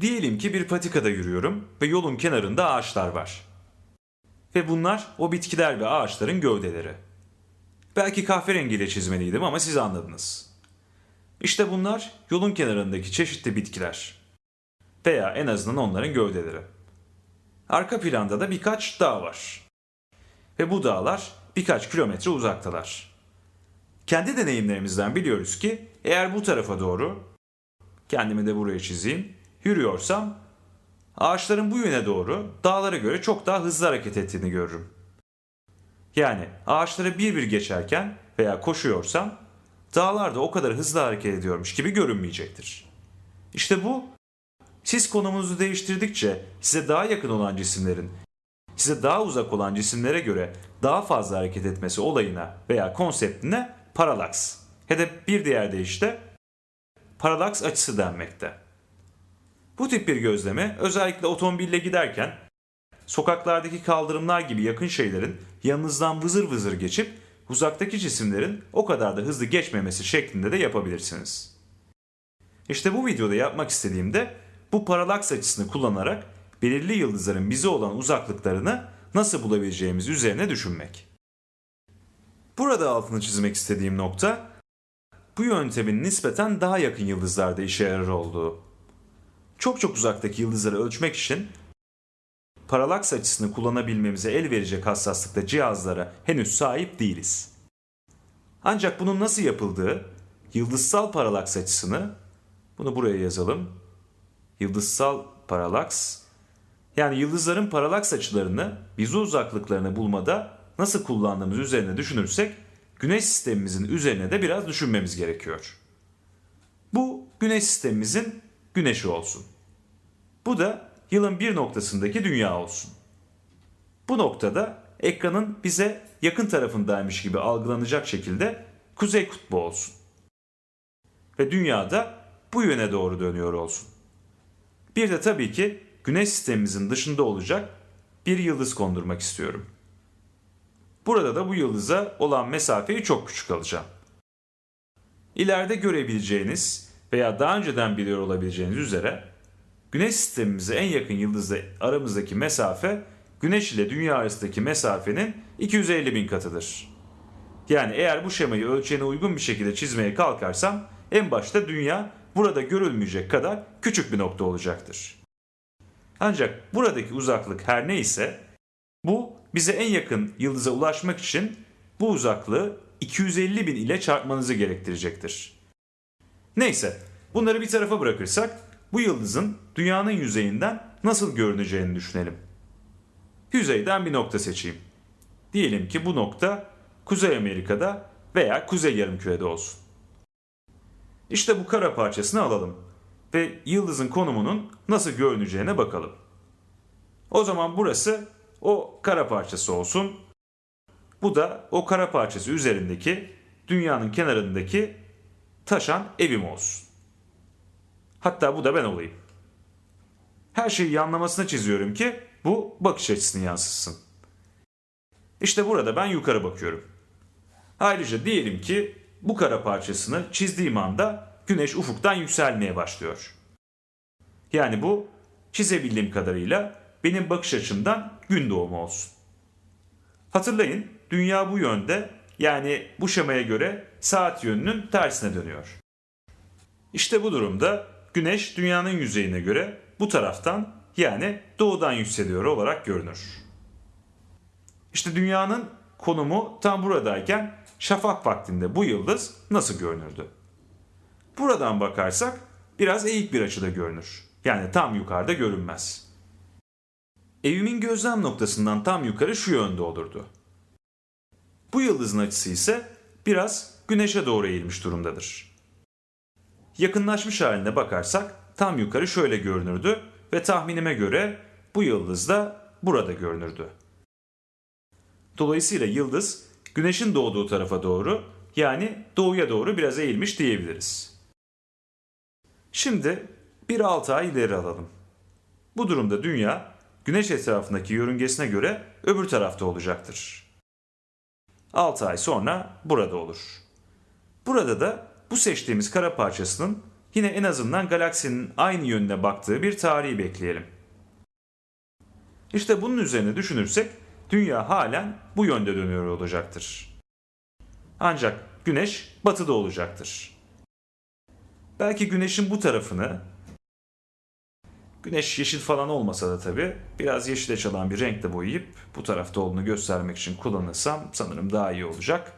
Diyelim ki bir patikada yürüyorum ve yolun kenarında ağaçlar var. Ve bunlar o bitkiler ve ağaçların gövdeleri. Belki kahverengiyle çizmeliydim ama siz anladınız. İşte bunlar yolun kenarındaki çeşitli bitkiler. Veya en azından onların gövdeleri. Arka planda da birkaç dağ var. Ve bu dağlar birkaç kilometre uzaktalar. Kendi deneyimlerimizden biliyoruz ki eğer bu tarafa doğru, kendimi de buraya çizeyim, yürüyorsam ağaçların bu yöne doğru dağlara göre çok daha hızlı hareket ettiğini görürüm. Yani ağaçları bir bir geçerken veya koşuyorsam dağlar da o kadar hızlı hareket ediyormuş gibi görünmeyecektir. İşte bu siz konumunuzu değiştirdikçe size daha yakın olan cisimlerin size daha uzak olan cisimlere göre daha fazla hareket etmesi olayına veya konseptine paralaks ya da bir diğer deyişle paralaks açısı denmekte. Bu tip bir gözleme özellikle otomobille giderken sokaklardaki kaldırımlar gibi yakın şeylerin yanınızdan vızır vızır geçip uzaktaki cisimlerin o kadar da hızlı geçmemesi şeklinde de yapabilirsiniz. İşte bu videoda yapmak istediğimde bu paralaks açısını kullanarak belirli yıldızların bize olan uzaklıklarını nasıl bulabileceğimiz üzerine düşünmek. Burada altını çizmek istediğim nokta bu yöntemin nispeten daha yakın yıldızlarda işe yarar olduğu. Çok çok uzaktaki yıldızları ölçmek için paralaks açısını kullanabilmemize el verecek hassaslıkta cihazlara henüz sahip değiliz. Ancak bunun nasıl yapıldığı, yıldızsal paralaks açısını, bunu buraya yazalım, yıldızsal paralaks, yani yıldızların paralaks açılarını, bize uzaklıklarını bulmada nasıl kullandığımız üzerine düşünürsek, güneş sistemimizin üzerine de biraz düşünmemiz gerekiyor. Bu güneş sistemimizin güneşi olsun. Bu da yılın bir noktasındaki dünya olsun. Bu noktada ekranın bize yakın tarafındaymış gibi algılanacak şekilde kuzey kutbu olsun. Ve dünya da bu yöne doğru dönüyor olsun. Bir de tabii ki güneş sistemimizin dışında olacak bir yıldız kondurmak istiyorum. Burada da bu yıldıza olan mesafeyi çok küçük alacağım. İleride görebileceğiniz veya daha önceden biliyor olabileceğiniz üzere Güneş sistemimize en yakın yıldızla aramızdaki mesafe Güneş ile Dünya arasındaki mesafenin 250 bin katıdır. Yani eğer bu şemayı ölçeğine uygun bir şekilde çizmeye kalkarsam en başta Dünya burada görülmeyecek kadar küçük bir nokta olacaktır. Ancak buradaki uzaklık her neyse bu bize en yakın yıldıza ulaşmak için bu uzaklığı 250 bin ile çarpmanızı gerektirecektir. Neyse bunları bir tarafa bırakırsak bu yıldızın dünyanın yüzeyinden nasıl görüneceğini düşünelim. Yüzeyden bir nokta seçeyim. Diyelim ki bu nokta Kuzey Amerika'da veya Kuzey Yarımküre'de olsun. İşte bu kara parçasını alalım ve yıldızın konumunun nasıl görüneceğine bakalım. O zaman burası o kara parçası olsun. Bu da o kara parçası üzerindeki dünyanın kenarındaki taşan evim olsun. Hatta bu da ben olayım. Her şeyi yanlamasına çiziyorum ki bu bakış açısını yansıtsın. İşte burada ben yukarı bakıyorum. Ayrıca diyelim ki bu kara parçasını çizdiğim anda güneş ufuktan yükselmeye başlıyor. Yani bu çizebildiğim kadarıyla benim bakış açımdan gün doğumu olsun. Hatırlayın dünya bu yönde yani bu şemaya göre saat yönünün tersine dönüyor. İşte bu durumda güneş dünyanın yüzeyine göre bu taraftan yani doğudan yükseliyor olarak görünür. İşte dünyanın konumu tam buradayken şafak vaktinde bu yıldız nasıl görünürdü? Buradan bakarsak biraz eğik bir açıda görünür. Yani tam yukarıda görünmez. Evimin gözlem noktasından tam yukarı şu yönde olurdu. Bu yıldızın açısı ise biraz güneşe doğru eğilmiş durumdadır. Yakınlaşmış haline bakarsak tam yukarı şöyle görünürdü ve tahminime göre bu yıldız da burada görünürdü. Dolayısıyla yıldız güneşin doğduğu tarafa doğru yani doğuya doğru biraz eğilmiş diyebiliriz. Şimdi bir 6 ay ileri alalım. Bu durumda dünya güneş etrafındaki yörüngesine göre öbür tarafta olacaktır. 6 ay sonra burada olur. Burada da bu seçtiğimiz kara parçasının yine en azından galaksinin aynı yönüne baktığı bir tarihi bekleyelim. İşte bunun üzerine düşünürsek dünya halen bu yönde dönüyor olacaktır. Ancak güneş batıda olacaktır. Belki güneşin bu tarafını Güneş yeşil falan olmasa da tabii biraz yeşile çalan bir renkle boyayıp bu tarafta olduğunu göstermek için kullanırsam sanırım daha iyi olacak.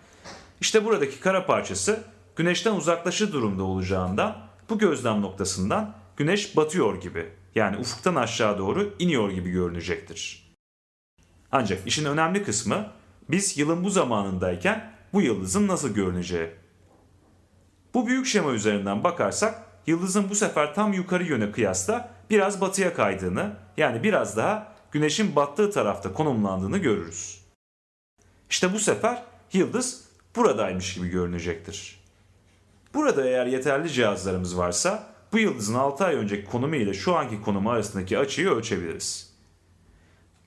İşte buradaki kara parçası güneşten uzaklaşır durumda olacağından bu gözlem noktasından güneş batıyor gibi yani ufuktan aşağı doğru iniyor gibi görünecektir. Ancak işin önemli kısmı biz yılın bu zamanındayken bu yıldızın nasıl görüneceği. Bu büyük şema üzerinden bakarsak yıldızın bu sefer tam yukarı yöne kıyasla biraz batıya kaydığını yani biraz daha güneşin battığı tarafta konumlandığını görürüz. İşte bu sefer yıldız buradaymış gibi görünecektir. Burada eğer yeterli cihazlarımız varsa bu yıldızın 6 ay önceki konumu ile şu anki konumu arasındaki açıyı ölçebiliriz.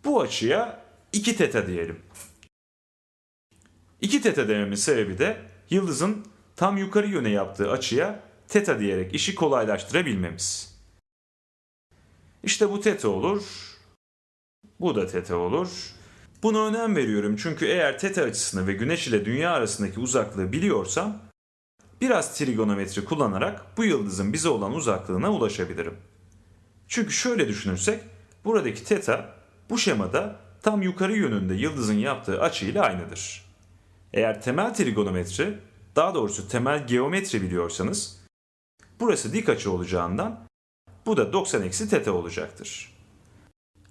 Bu açıya 2 teta diyelim. 2 teta dememin sebebi de yıldızın tam yukarı yöne yaptığı açıya teta diyerek işi kolaylaştırabilmemiz. İşte bu teta olur. Bu da teta olur. Buna önem veriyorum çünkü eğer teta açısını ve güneş ile dünya arasındaki uzaklığı biliyorsam biraz trigonometri kullanarak bu yıldızın bize olan uzaklığına ulaşabilirim. Çünkü şöyle düşünürsek buradaki teta bu şemada tam yukarı yönünde yıldızın yaptığı açıyla aynıdır. Eğer temel trigonometri, daha doğrusu temel geometri biliyorsanız burası dik açı olacağından bu da 90 eksi teta olacaktır.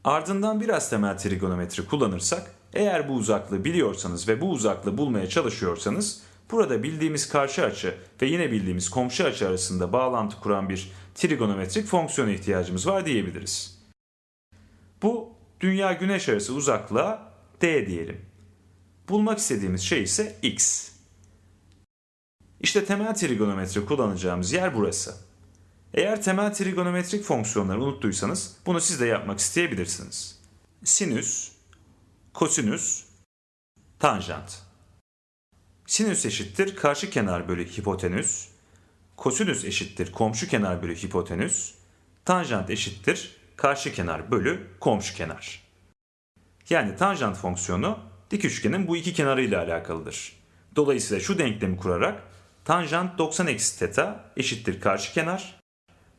Ardından biraz temel trigonometri kullanırsak eğer bu uzaklığı biliyorsanız ve bu uzaklığı bulmaya çalışıyorsanız burada bildiğimiz karşı açı ve yine bildiğimiz komşu açı arasında bağlantı kuran bir trigonometrik fonksiyona ihtiyacımız var diyebiliriz. Bu dünya güneş arası uzaklığa d diyelim. Bulmak istediğimiz şey ise x. İşte temel trigonometri kullanacağımız yer burası. Eğer temel trigonometrik fonksiyonları unuttuysanız bunu siz de yapmak isteyebilirsiniz. Sinüs, kosinüs, tanjant. Sinüs eşittir karşı kenar bölü hipotenüs, kosinüs eşittir komşu kenar bölü hipotenüs, tanjant eşittir karşı kenar bölü komşu kenar. Yani tanjant fonksiyonu dik üçgenin bu iki kenarıyla alakalıdır. Dolayısıyla şu denklemi kurarak tanjant 90 eksi teta eşittir karşı kenar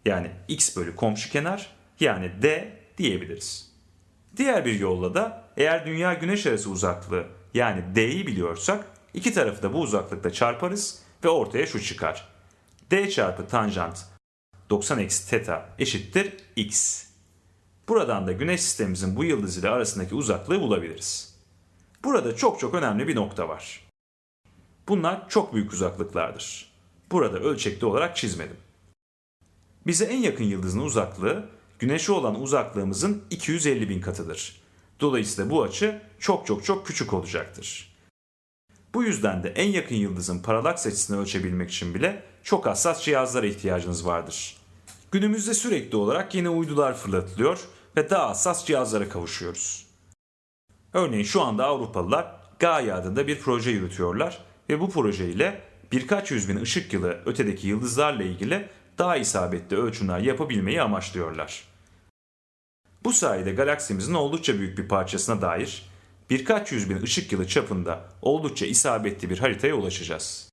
yani x bölü komşu kenar yani d diyebiliriz. Diğer bir yolla da eğer dünya güneş arası uzaklığı yani d'yi biliyorsak iki tarafı da bu uzaklıkta çarparız ve ortaya şu çıkar. d çarpı tanjant 90 eksi teta eşittir x. Buradan da güneş sistemimizin bu yıldız ile arasındaki uzaklığı bulabiliriz. Burada çok çok önemli bir nokta var. Bunlar çok büyük uzaklıklardır. Burada ölçekli olarak çizmedim. Bize en yakın yıldızın uzaklığı Güneş'e olan uzaklığımızın 250 bin katıdır. Dolayısıyla bu açı çok çok çok küçük olacaktır. Bu yüzden de en yakın yıldızın paralaks açısını ölçebilmek için bile çok hassas cihazlara ihtiyacınız vardır. Günümüzde sürekli olarak yeni uydular fırlatılıyor ve daha hassas cihazlara kavuşuyoruz. Örneğin şu anda Avrupalılar Gaia adında bir proje yürütüyorlar ve bu proje ile birkaç yüz bin ışık yılı ötedeki yıldızlarla ilgili daha isabetli ölçümler yapabilmeyi amaçlıyorlar. Bu sayede galaksimizin oldukça büyük bir parçasına dair birkaç yüz bin ışık yılı çapında oldukça isabetli bir haritaya ulaşacağız.